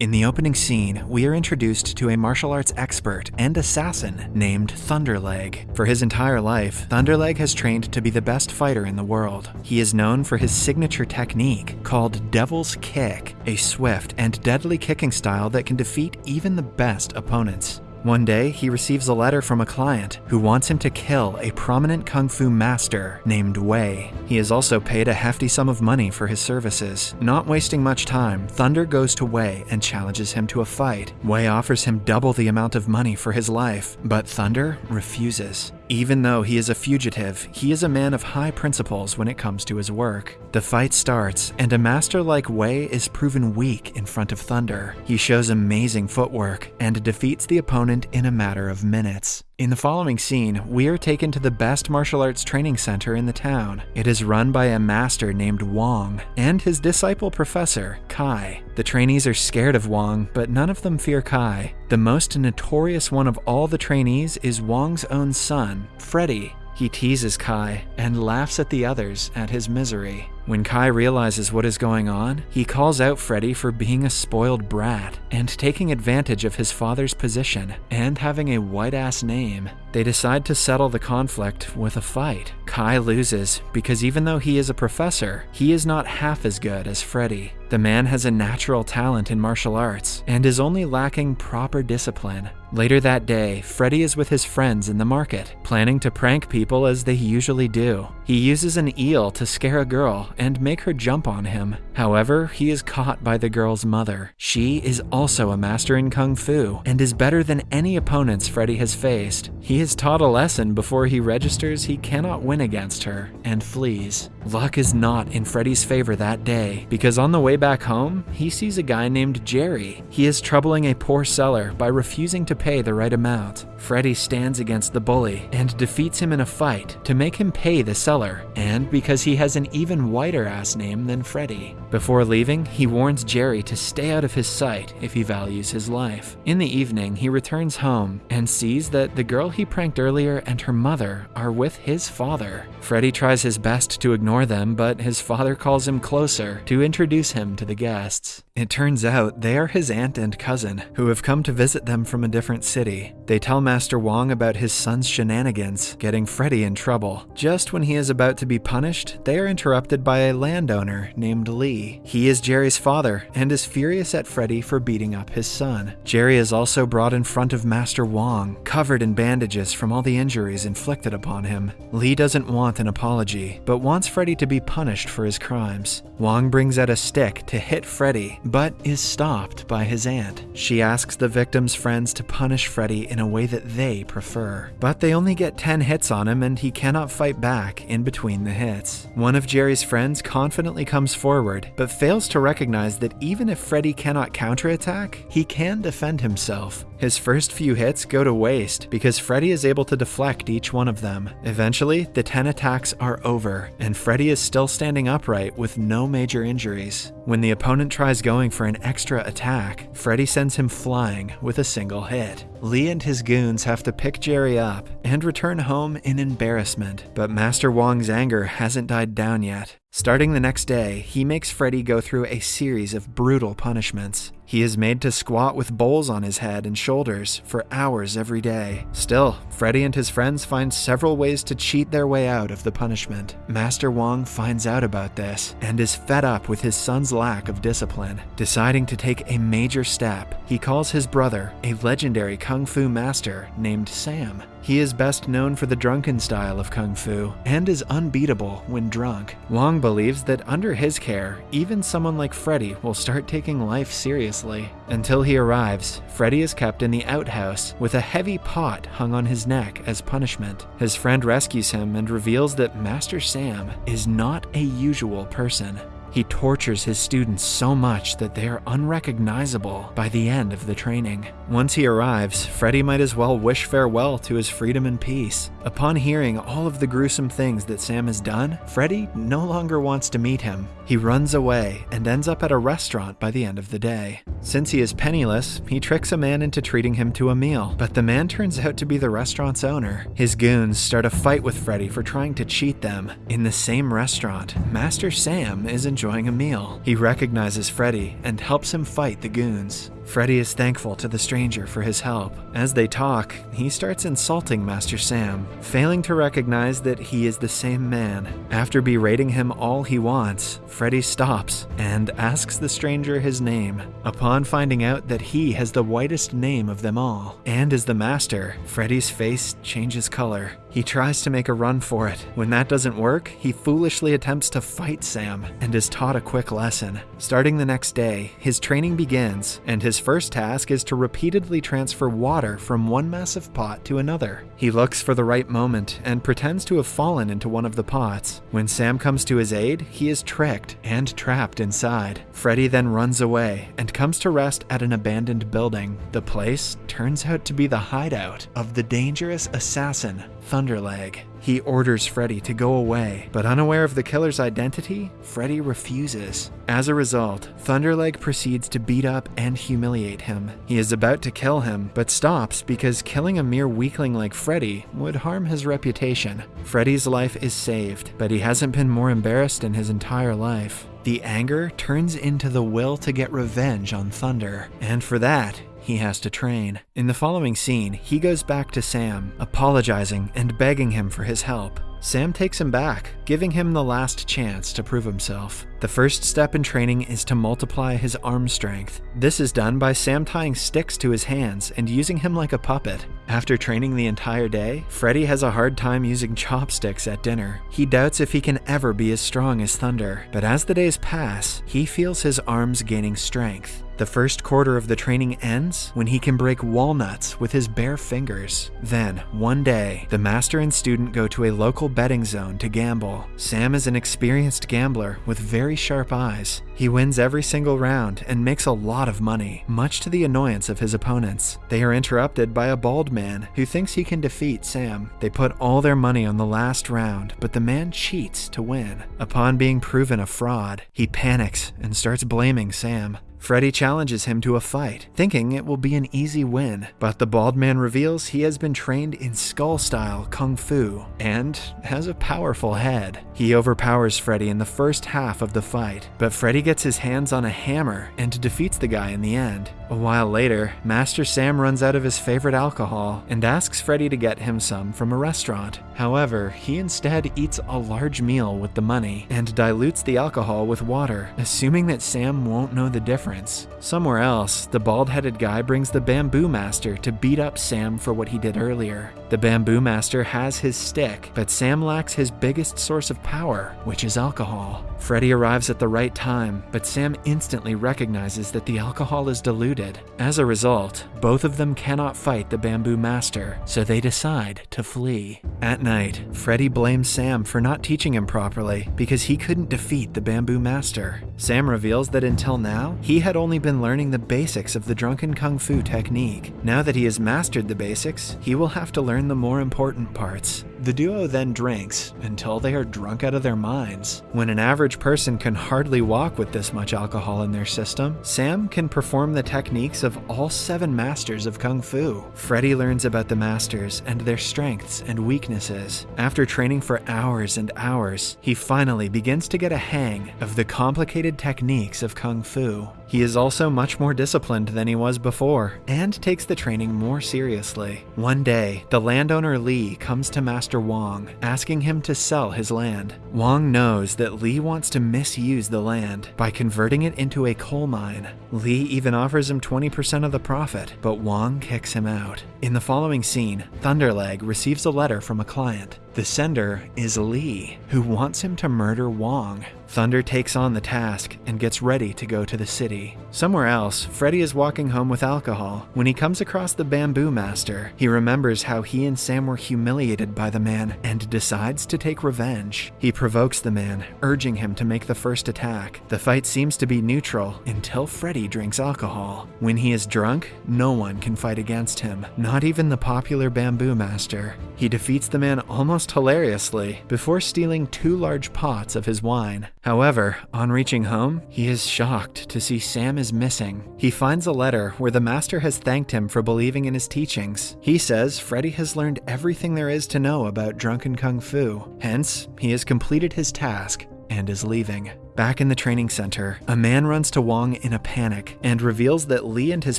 In the opening scene, we are introduced to a martial arts expert and assassin named Thunderleg. For his entire life, Thunderleg has trained to be the best fighter in the world. He is known for his signature technique called Devil's Kick, a swift and deadly kicking style that can defeat even the best opponents. One day, he receives a letter from a client who wants him to kill a prominent kung fu master named Wei. He is also paid a hefty sum of money for his services. Not wasting much time, Thunder goes to Wei and challenges him to a fight. Wei offers him double the amount of money for his life, but Thunder refuses. Even though he is a fugitive, he is a man of high principles when it comes to his work. The fight starts, and a master like Wei is proven weak in front of Thunder. He shows amazing footwork and defeats the opponent in a matter of minutes. In the following scene, we are taken to the best martial arts training center in the town. It is run by a master named Wong and his disciple professor, Kai. The trainees are scared of Wong, but none of them fear Kai. The most notorious one of all the trainees is Wong's own son, Freddy. He teases Kai and laughs at the others at his misery. When Kai realizes what is going on, he calls out Freddy for being a spoiled brat and taking advantage of his father's position and having a white ass name. They decide to settle the conflict with a fight. Kai loses because even though he is a professor, he is not half as good as Freddy. The man has a natural talent in martial arts and is only lacking proper discipline. Later that day, Freddy is with his friends in the market, planning to prank people as they usually do. He uses an eel to scare a girl and make her jump on him. However, he is caught by the girl's mother. She is also a master in kung fu and is better than any opponents Freddy has faced. He is taught a lesson before he registers he cannot win against her and flees. Luck is not in Freddy's favor that day because on the way back home, he sees a guy named Jerry. He is troubling a poor seller by refusing to pay the right amount. Freddy stands against the bully and defeats him in a fight to make him pay the seller, and because he has an even whiter ass name than Freddy. Before leaving, he warns Jerry to stay out of his sight if he values his life. In the evening, he returns home and sees that the girl he pranked earlier and her mother are with his father. Freddy tries his best to ignore them, but his father calls him closer to introduce him to the guests. It turns out they are his aunt and cousin, who have come to visit them from a different city. They tell Master Wong about his son's shenanigans, getting Freddy in trouble. Just when he is about to be punished, they are interrupted by a landowner named Lee. He is Jerry's father and is furious at Freddy for beating up his son. Jerry is also brought in front of Master Wong, covered in bandages from all the injuries inflicted upon him. Lee doesn't want an apology, but wants Freddy to be punished for his crimes. Wong brings out a stick to hit Freddy, but is stopped by his aunt. She asks the victim's friends to punish Freddy in a way that they prefer. But they only get 10 hits on him and he cannot fight back in between the hits. One of Jerry's friends confidently comes forward, but fails to recognize that even if Freddy cannot counterattack, he can defend himself. His first few hits go to waste because Freddy is able to deflect each one of them. Eventually, the 10 attacks are over, and Freddy is still standing upright with no major injuries. When the opponent tries going for an extra attack, Freddy sends him flying with a single hit. Lee and his goons have to pick Jerry up and return home in embarrassment, but Master Wong's anger hasn't died down yet. Starting the next day, he makes Freddy go through a series of brutal punishments. He is made to squat with bowls on his head and shoulders for hours every day. Still, Freddy and his friends find several ways to cheat their way out of the punishment. Master Wong finds out about this and is fed up with his son's lack of discipline. Deciding to take a major step, he calls his brother, a legendary kung fu master named Sam. He is best known for the drunken style of kung fu and is unbeatable when drunk. Wong believes that under his care, even someone like Freddy will start taking life seriously. Until he arrives, Freddy is kept in the outhouse with a heavy pot hung on his neck as punishment. His friend rescues him and reveals that Master Sam is not a usual person. He tortures his students so much that they are unrecognizable by the end of the training. Once he arrives, Freddy might as well wish farewell to his freedom and peace. Upon hearing all of the gruesome things that Sam has done, Freddy no longer wants to meet him. He runs away and ends up at a restaurant by the end of the day. Since he is penniless, he tricks a man into treating him to a meal, but the man turns out to be the restaurant's owner. His goons start a fight with Freddy for trying to cheat them. In the same restaurant, Master Sam is enjoying a meal. He recognizes Freddy and helps him fight the goons. Freddy is thankful to the stranger for his help. As they talk, he starts insulting Master Sam, failing to recognize that he is the same man. After berating him all he wants, Freddy stops and asks the stranger his name. Upon finding out that he has the whitest name of them all, and is the master, Freddy's face changes color. He tries to make a run for it. When that doesn't work, he foolishly attempts to fight Sam and is taught a quick lesson. Starting the next day, his training begins, and his first task is to repeatedly transfer water from one massive pot to another. He looks for the right moment and pretends to have fallen into one of the pots. When Sam comes to his aid, he is tricked and trapped inside. Freddy then runs away and comes to rest at an abandoned building. The place turns out to be the hideout of the dangerous assassin Thunderleg. He orders Freddy to go away, but unaware of the killer's identity, Freddy refuses. As a result, Thunderleg proceeds to beat up and humiliate him. He is about to kill him, but stops because killing a mere weakling like Freddy would harm his reputation. Freddy's life is saved, but he hasn't been more embarrassed in his entire life. The anger turns into the will to get revenge on Thunder, and for that, he has to train. In the following scene, he goes back to Sam, apologizing and begging him for his help. Sam takes him back, giving him the last chance to prove himself. The first step in training is to multiply his arm strength. This is done by Sam tying sticks to his hands and using him like a puppet. After training the entire day, Freddy has a hard time using chopsticks at dinner. He doubts if he can ever be as strong as Thunder, but as the days pass, he feels his arms gaining strength. The first quarter of the training ends when he can break walnuts with his bare fingers. Then, one day, the master and student go to a local betting zone to gamble. Sam is an experienced gambler with very sharp eyes. He wins every single round and makes a lot of money, much to the annoyance of his opponents. They are interrupted by a bald man who thinks he can defeat Sam. They put all their money on the last round, but the man cheats to win. Upon being proven a fraud, he panics and starts blaming Sam. Freddy challenges him to a fight, thinking it will be an easy win, but the bald man reveals he has been trained in skull style kung fu and has a powerful head. He overpowers Freddy in the first half of the fight, but Freddy gets his hands on a hammer and defeats the guy in the end. A while later, Master Sam runs out of his favorite alcohol and asks Freddy to get him some from a restaurant. However, he instead eats a large meal with the money and dilutes the alcohol with water, assuming that Sam won't know the difference difference. Somewhere else, the bald headed guy brings the Bamboo Master to beat up Sam for what he did earlier. The Bamboo Master has his stick, but Sam lacks his biggest source of power, which is alcohol. Freddy arrives at the right time, but Sam instantly recognizes that the alcohol is diluted. As a result, both of them cannot fight the Bamboo Master, so they decide to flee. At night, Freddy blames Sam for not teaching him properly because he couldn't defeat the Bamboo Master. Sam reveals that until now, he had only been learning the basics of the Drunken Kung Fu technique. Now that he has mastered the basics, he will have to learn the more important parts. The duo then drinks until they are drunk out of their minds. When an average person can hardly walk with this much alcohol in their system, Sam can perform the techniques of all seven masters of Kung Fu. Freddy learns about the masters and their strengths and weaknesses. After training for hours and hours, he finally begins to get a hang of the complicated techniques of Kung Fu. He is also much more disciplined than he was before, and takes the training more seriously. One day, the landowner Lee comes to Master Wong, asking him to sell his land. Wong knows that Lee wants to misuse the land by converting it into a coal mine. Lee even offers him 20% of the profit, but Wong kicks him out. In the following scene, Thunderleg receives a letter from a client. The sender is Lee, who wants him to murder Wong. Thunder takes on the task and gets ready to go to the city. Somewhere else, Freddy is walking home with alcohol when he comes across the Bamboo Master. He remembers how he and Sam were humiliated by the man and decides to take revenge. He provokes the man, urging him to make the first attack. The fight seems to be neutral until Freddy drinks alcohol. When he is drunk, no one can fight against him, not even the popular Bamboo Master. He defeats the man almost hilariously before stealing two large pots of his wine. However, on reaching home, he is shocked to see Sam is missing. He finds a letter where the master has thanked him for believing in his teachings. He says Freddy has learned everything there is to know about drunken kung fu, hence, he has completed his task and is leaving. Back in the training center, a man runs to Wong in a panic and reveals that Lee and his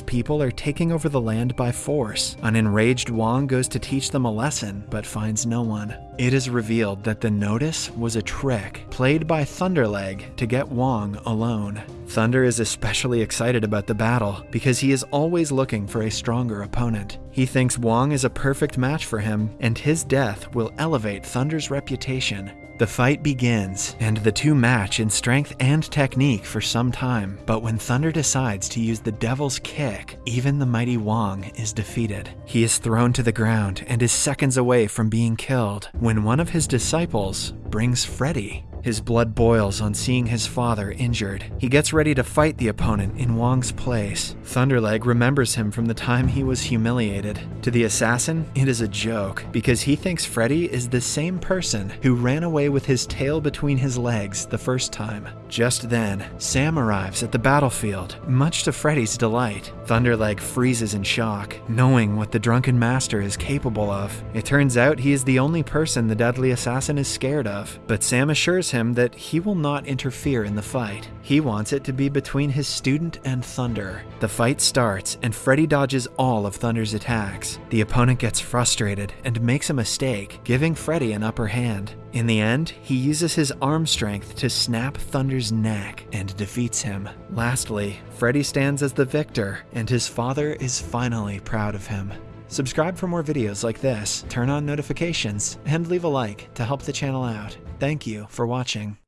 people are taking over the land by force. An enraged Wong goes to teach them a lesson, but finds no one. It is revealed that the notice was a trick played by Thunderleg to get Wong alone. Thunder is especially excited about the battle because he is always looking for a stronger opponent. He thinks Wong is a perfect match for him, and his death will elevate Thunder's reputation. The fight begins, and the two match in strength and technique for some time, but when Thunder decides to use the Devil's Kick, even the mighty Wong is defeated. He is thrown to the ground and is seconds away from being killed when one of his disciples brings Freddy. His blood boils on seeing his father injured. He gets ready to fight the opponent in Wong's place. Thunderleg remembers him from the time he was humiliated. To the assassin, it is a joke because he thinks Freddy is the same person who ran away with his tail between his legs the first time. Just then, Sam arrives at the battlefield, much to Freddy's delight. Thunderleg freezes in shock, knowing what the drunken master is capable of. It turns out he is the only person the deadly assassin is scared of, but Sam assures him that he will not interfere in the fight. He wants it to be between his student and Thunder. The fight starts, and Freddy dodges all of Thunder's attacks. The opponent gets frustrated and makes a mistake, giving Freddy an upper hand. In the end, he uses his arm strength to snap Thunder's neck and defeats him. Lastly, Freddy stands as the victor, and his father is finally proud of him. Subscribe for more videos like this, turn on notifications, and leave a like to help the channel out. Thank you for watching.